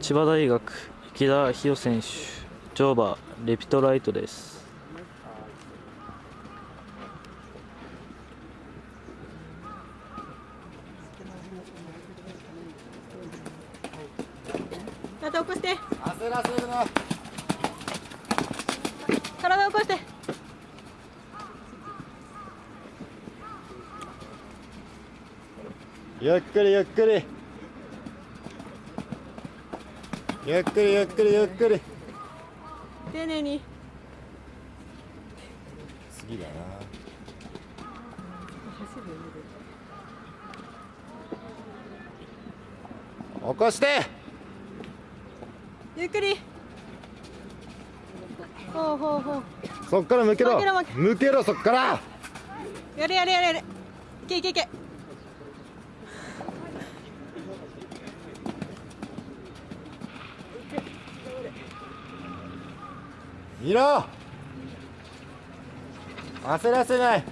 千葉大学池田博選手乗馬レピトライトです。体起こして。焦らせるな。体起こして。ゆっくりゆっくりゆっくりゆっくりゆっくり。丁寧に。次だな。起こして。ゆっくり。ほうほうほう。そっから向けろ。向けろそっから。やれやれやれやれ。いけいけいけ見ろ。焦らせない。